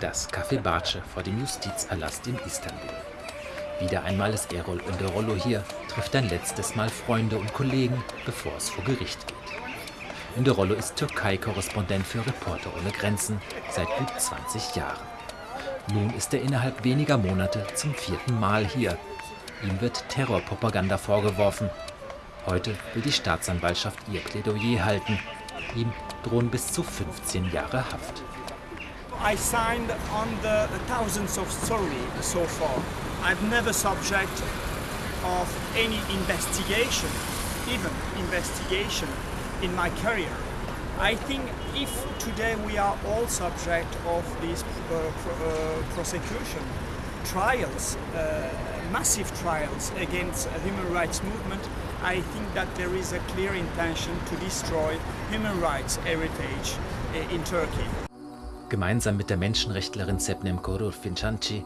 Das Café Barce vor dem Justizpalast in Istanbul. Wieder einmal ist Erol Önderollo hier, trifft ein letztes Mal Freunde und Kollegen, bevor es vor Gericht geht. Önderollo ist Türkei-Korrespondent für Reporter ohne Grenzen seit gut 20 Jahren. Nun ist er innerhalb weniger Monate zum vierten Mal hier. Ihm wird Terrorpropaganda vorgeworfen. Heute will die Staatsanwaltschaft ihr Plädoyer halten. Ihm drohen bis zu 15 Jahre Haft. I signed on the thousands of stories so far. I've never subject of any investigation, even investigation in my career. I think if today we are all subject of these uh, pro uh, prosecution trials, uh, massive trials against human rights movement, I think that there is a clear intention to destroy human rights heritage uh, in Turkey. Gemeinsam mit der Menschenrechtlerin Sepnem Korur Fincanci,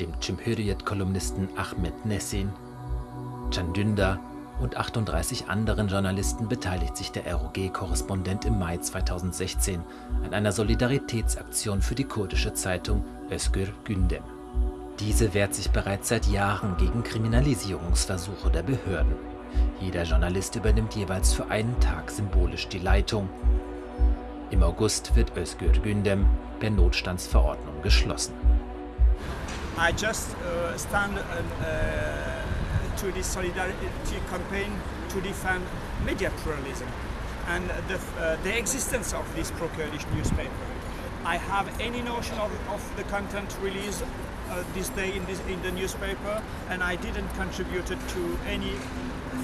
dem Cimhuriyet-Kolumnisten Ahmed Nessin, Can Dündar und 38 anderen Journalisten beteiligt sich der ROG-Korrespondent im Mai 2016 an einer Solidaritätsaktion für die kurdische Zeitung Özgür Gündem. Diese wehrt sich bereits seit Jahren gegen Kriminalisierungsversuche der Behörden. Jeder Journalist übernimmt jeweils für einen Tag symbolisch die Leitung. Im August wird Özgür Gündem per Notstandsverordnung geschlossen. I just uh, stand uh, to the solidarity campaign to defend media pluralism and the, uh, the existence of this pro-Kurdish newspaper. I have any notion of, of the content released uh, this day in, this, in the newspaper and I didn't contribute to any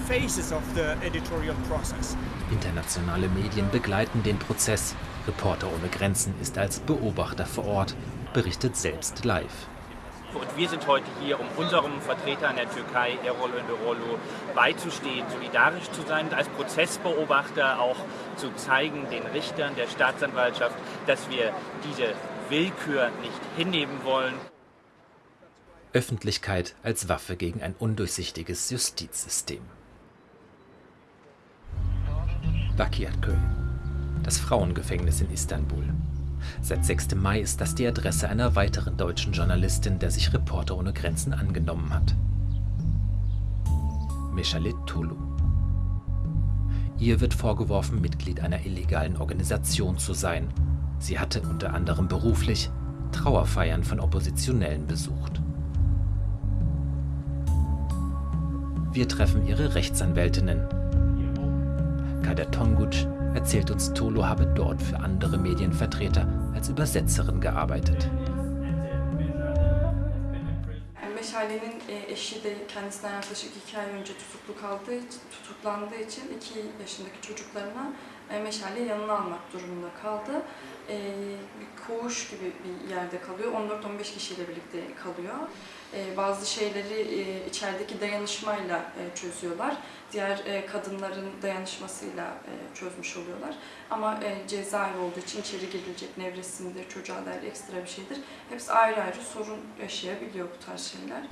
phases of the editorial process. Internationale Medien begleiten den Prozess. Reporter ohne Grenzen ist als Beobachter vor Ort, berichtet selbst live. Und wir sind heute hier, um unserem Vertreter in der Türkei, Erol Önderoglu, beizustehen, solidarisch zu sein, als Prozessbeobachter auch zu zeigen, den Richtern der Staatsanwaltschaft, dass wir diese Willkür nicht hinnehmen wollen. Öffentlichkeit als Waffe gegen ein undurchsichtiges Justizsystem. Bakirköy, das Frauengefängnis in Istanbul. Seit 6. Mai ist das die Adresse einer weiteren deutschen Journalistin, der sich Reporter ohne Grenzen angenommen hat. Mechalit Tulu. Ihr wird vorgeworfen, Mitglied einer illegalen Organisation zu sein. Sie hatte unter anderem beruflich Trauerfeiern von Oppositionellen besucht. Wir treffen ihre Rechtsanwältinnen. Kader Tonguc erzählt uns, Tolo habe dort für andere Medienvertreter als Übersetzerin gearbeitet. Meşale'nin eşi de kendisinden yaklaşık iki ay önce tutuklu kaldığı, tutuklandığı için iki yaşındaki çocuklarına Meşale yanına almak durumunda kaldı. Bir koğuş gibi bir yerde kalıyor. 14-15 kişiyle birlikte kalıyor. Bazı şeyleri içerideki dayanışmayla çözüyorlar. Diğer kadınların dayanışmasıyla çözmüş oluyorlar. Ama cezaevi olduğu için içeri girilecek nevresimdir, çocuğa dair ekstra bir şeydir. Hepsi ayrı ayrı sorun yaşayabiliyor bu tarz şeyler.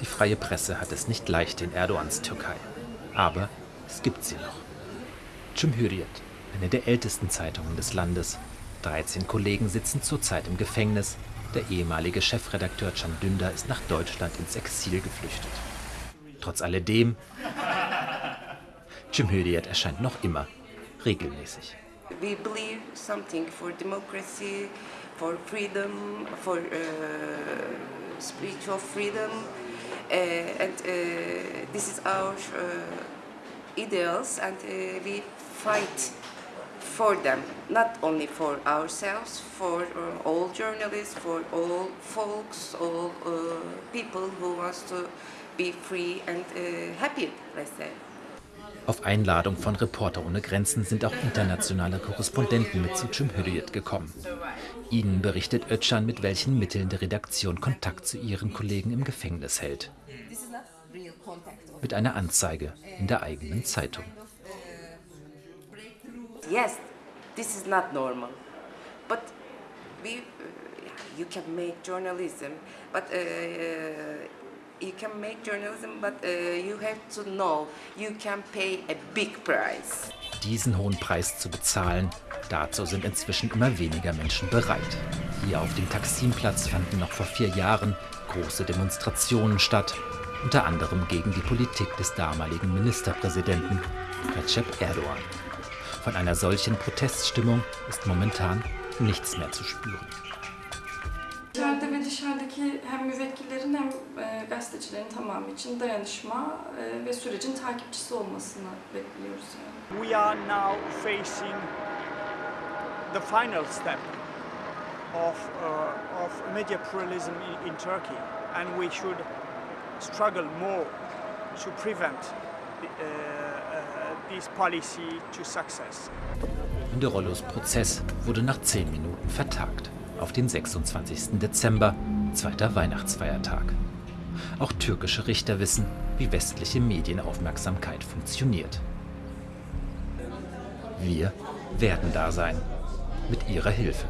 Die freie Presse hat es nicht leicht in Erdogans Türkei. Aber es gibt sie noch. Cumhuriyet, eine der ältesten Zeitungen des Landes. 13 Kollegen sitzen zurzeit im Gefängnis. Der ehemalige Chefredakteur Can Dündar ist nach Deutschland ins Exil geflüchtet. Trotz alledem, Cumhuriyet erscheint noch immer regelmäßig. We believe something for democracy, for freedom, for uh, spiritual freedom, uh, and uh, this is our ideals, and we fight for them, not only for ourselves, for uh, all journalists, for all folks, all uh, people who wants to be free and uh, happy, let's say. Auf Einladung von Reporter ohne Grenzen sind auch internationale Korrespondenten mit zu Cumhuriyet gekommen. Ihnen berichtet Özcan, mit welchen Mitteln die Redaktion Kontakt zu ihren Kollegen im Gefängnis hält. Mit einer Anzeige in der eigenen Zeitung. Yes, this is not normal. But we, uh, you can make journalism, but uh, you can make journalism, but uh, you have to know you can pay a big price. Diesen hohen Preis zu bezahlen, Dazu sind inzwischen immer weniger Menschen bereit. Hier auf dem Taksimplatz fanden noch vor vier Jahren große Demonstrationen statt, unter anderem gegen die Politik des damaligen Ministerpräsidenten Recep Erdogan. Von einer solchen Proteststimmung ist momentan nichts mehr zu spüren. İçeride ve dışarıdaki hem müvekkillerin hem e, gazetecilerin tamamı için dayanışma e, ve sürecin takipçisi olmasını bekliyoruz yani. We are now facing the final step of, uh, of media pluralism in, in Turkey, and we should struggle more to prevent the, uh, uh, this policy to success. De Rollos Prozess wurde nach zehn Minuten vertagt auf den 26. Dezember, zweiter Weihnachtsfeiertag. Auch türkische Richter wissen, wie westliche Medienaufmerksamkeit funktioniert. Wir werden da sein, mit ihrer Hilfe.